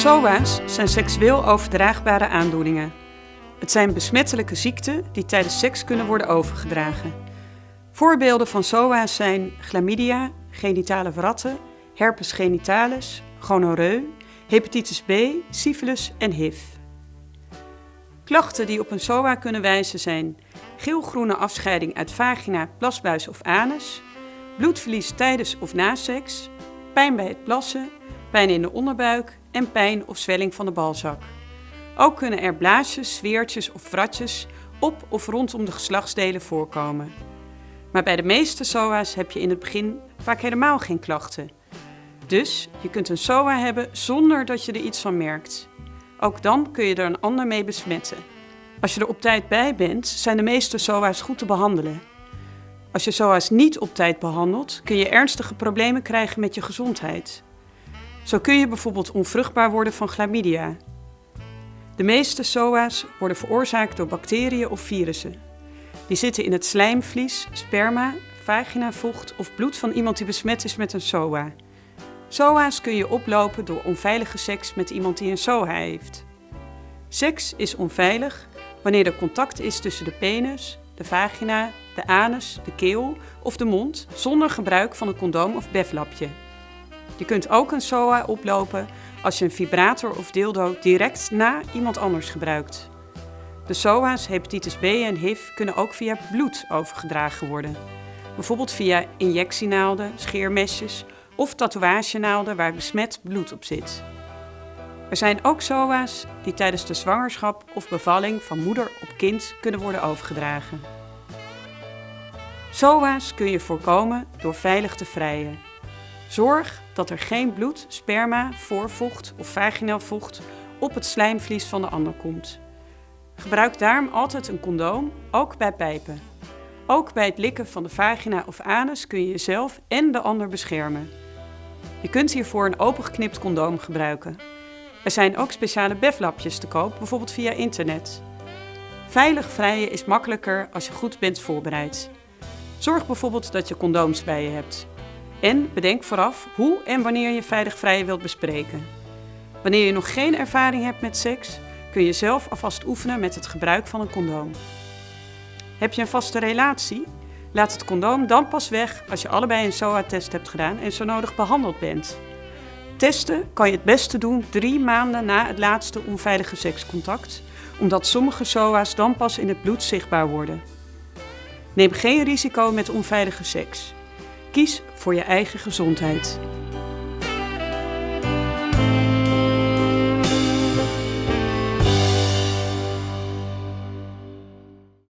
SOA's zijn seksueel overdraagbare aandoeningen. Het zijn besmettelijke ziekten die tijdens seks kunnen worden overgedragen. Voorbeelden van SOA's zijn chlamydia, genitale verratten, herpes genitalis, gonoreu, hepatitis B, syfilis en HIV. Klachten die op een SOA kunnen wijzen zijn geelgroene afscheiding uit vagina, plasbuis of anus, bloedverlies tijdens of na seks, pijn bij het plassen, pijn in de onderbuik en pijn of zwelling van de balzak. Ook kunnen er blaasjes, zweertjes of vratjes op of rondom de geslachtsdelen voorkomen. Maar bij de meeste SOA's heb je in het begin vaak helemaal geen klachten. Dus je kunt een SOA hebben zonder dat je er iets van merkt. Ook dan kun je er een ander mee besmetten. Als je er op tijd bij bent, zijn de meeste SOA's goed te behandelen. Als je SOA's niet op tijd behandelt, kun je ernstige problemen krijgen met je gezondheid. Zo kun je bijvoorbeeld onvruchtbaar worden van chlamydia. De meeste SOA's worden veroorzaakt door bacteriën of virussen. Die zitten in het slijmvlies, sperma, vaginavocht of bloed van iemand die besmet is met een SOA. SOA's kun je oplopen door onveilige seks met iemand die een SOA heeft. Seks is onveilig wanneer er contact is tussen de penis, de vagina, de anus, de keel of de mond zonder gebruik van een condoom of beflapje. Je kunt ook een SOA oplopen als je een vibrator of dildo direct na iemand anders gebruikt. De SOA's, hepatitis B en HIV kunnen ook via bloed overgedragen worden. Bijvoorbeeld via injectienaalden, scheermesjes of tatoeagenaalden waar besmet bloed op zit. Er zijn ook SOA's die tijdens de zwangerschap of bevalling van moeder op kind kunnen worden overgedragen. SOA's kun je voorkomen door veilig te vrijen. Zorg dat er geen bloed, sperma, voorvocht of vaginaal vocht op het slijmvlies van de ander komt. Gebruik daarom altijd een condoom, ook bij pijpen. Ook bij het likken van de vagina of anus kun je jezelf en de ander beschermen. Je kunt hiervoor een opengeknipt condoom gebruiken. Er zijn ook speciale beflapjes te koop, bijvoorbeeld via internet. Veilig vrijen is makkelijker als je goed bent voorbereid. Zorg bijvoorbeeld dat je condooms bij je hebt. En bedenk vooraf hoe en wanneer je veilig vrijen wilt bespreken. Wanneer je nog geen ervaring hebt met seks, kun je zelf alvast oefenen met het gebruik van een condoom. Heb je een vaste relatie? Laat het condoom dan pas weg als je allebei een SOA-test hebt gedaan en zo nodig behandeld bent. Testen kan je het beste doen drie maanden na het laatste onveilige sekscontact, omdat sommige SOA's dan pas in het bloed zichtbaar worden. Neem geen risico met onveilige seks. Kies voor je eigen gezondheid.